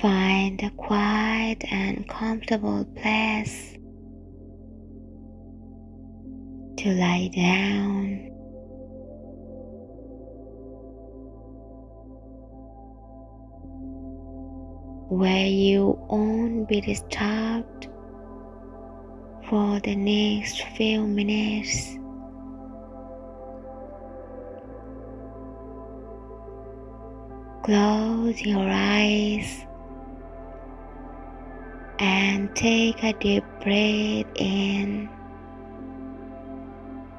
Find a quiet and comfortable place to lie down. Where you won't be disturbed for the next few minutes. Close your eyes and take a deep breath in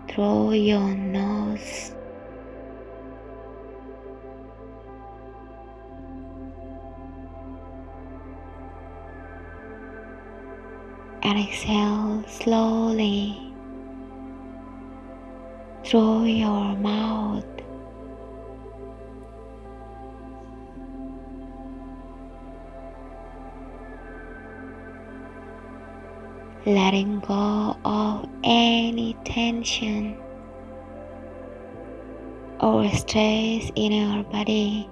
through your nose. And exhale slowly through your mouth. Letting go of any tension or stress in your body.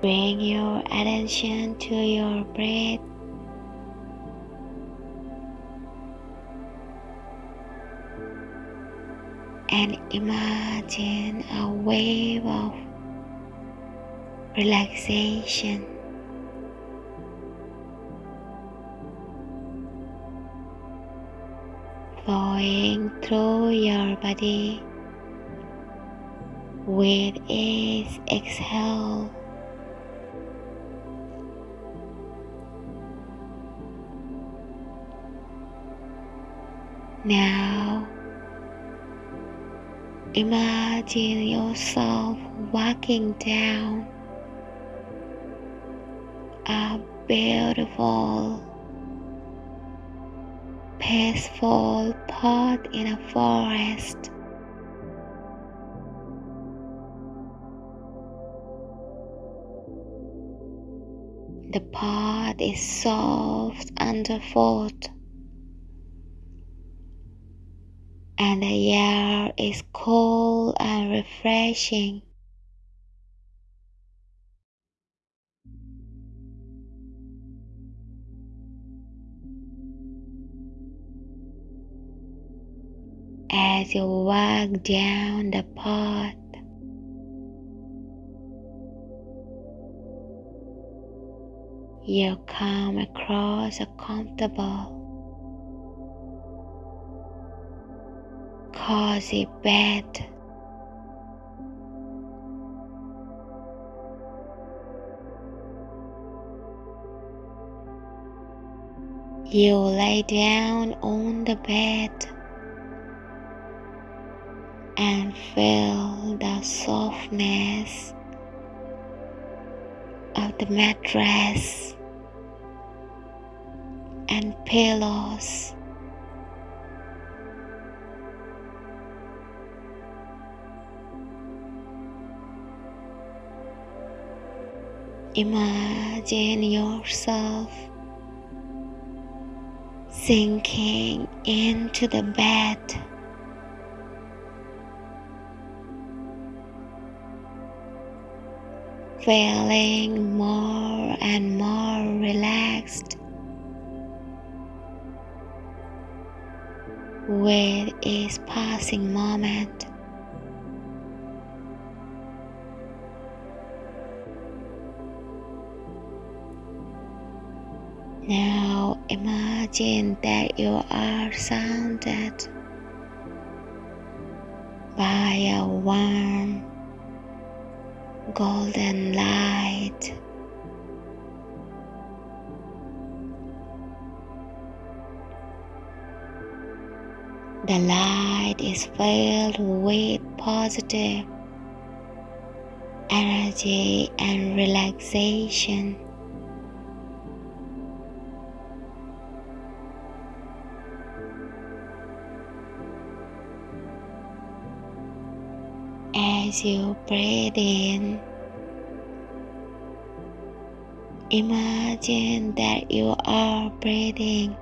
Bring your attention to your breath and imagine a wave of relaxation. Flowing through your body with each exhale. Now Imagine yourself walking down a beautiful, peaceful path in a forest. The path is soft underfoot and the air is cool and refreshing. As you walk down the path, you come across a comfortable cozy bed. You lay down on the bed and feel the softness of the mattress and pillows. Imagine yourself sinking into the bed. Feeling more and more relaxed with each passing moment. Now imagine that you are surrounded by a warm golden light. The light is filled with positive energy and relaxation. As you breathe in. Imagine that you are breathing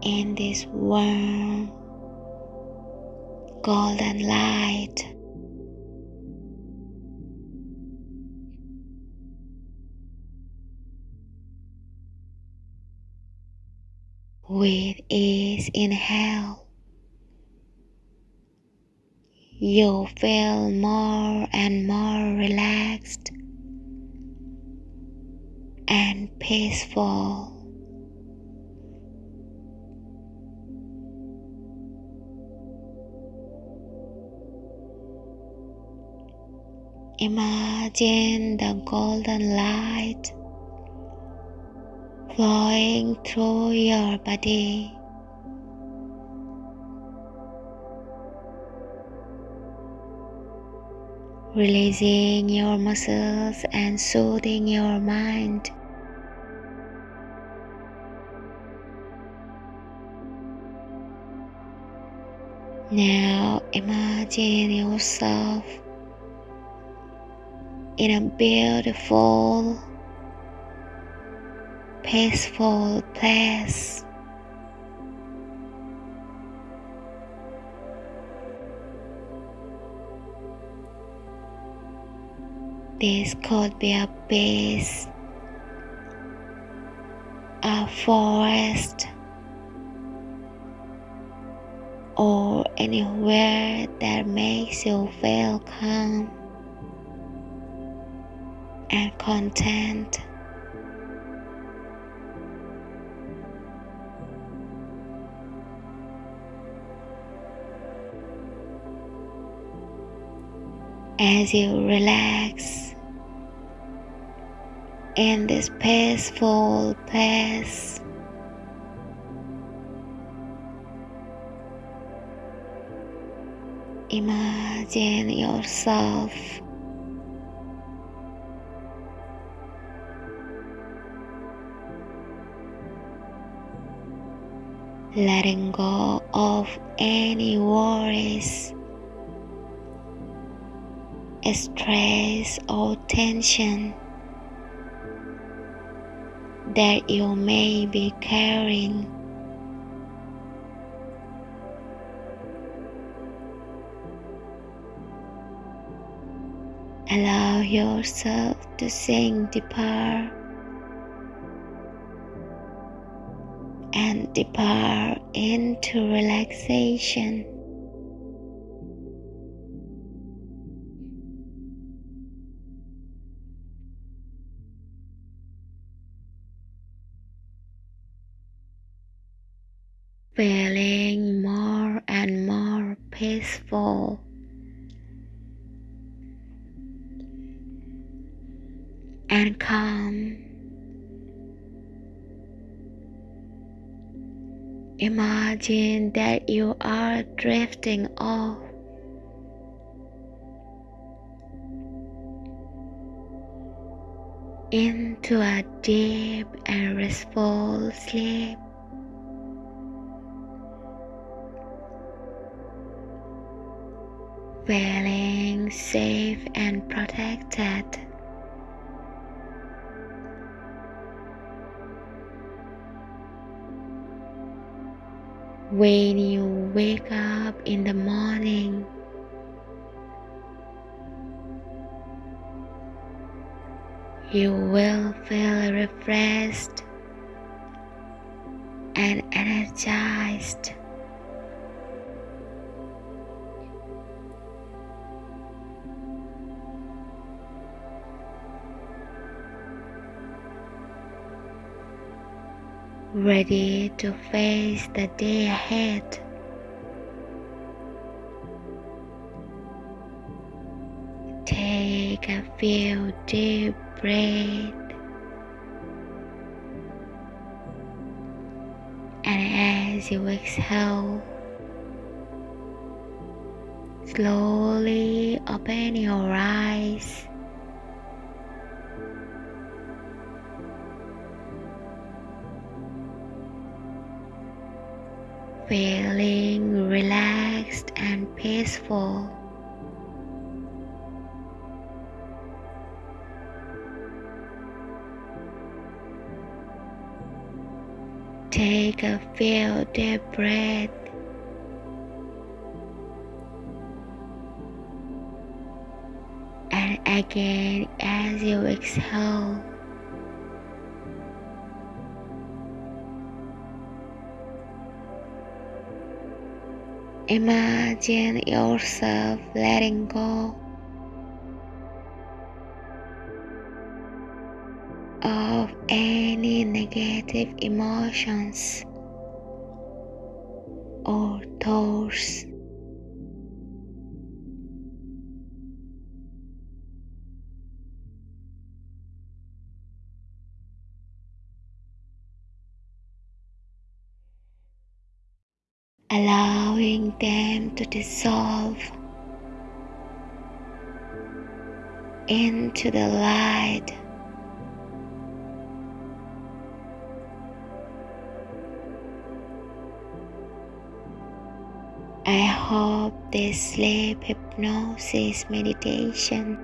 in this warm golden light. With ease inhale, you feel more and more relaxed and peaceful. Imagine the golden light flowing through your body. Releasing your muscles and soothing your mind. Now imagine yourself in a beautiful peaceful place. This could be a beach, a forest, or anywhere that makes you feel calm and content. as you relax in this peaceful place. Imagine yourself letting go of any worries stress or tension that you may be carrying. Allow yourself to sink deeper and deeper into relaxation. Feeling more and more peaceful. And calm. Imagine that you are drifting off into a deep and restful sleep. Feeling safe and protected. When you wake up in the morning, you will feel refreshed and energized. Ready to face the day ahead. Take a few deep breaths and as you exhale, slowly open your eyes. Feeling relaxed and peaceful. Take a few deep breaths. And again, as you exhale, imagine yourself letting go of any negative emotions or thoughts. Allowing them to dissolve into the light. I hope this sleep hypnosis meditation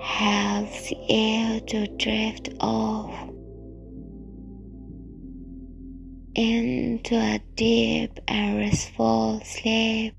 helps you to drift off into a deep and restful sleep.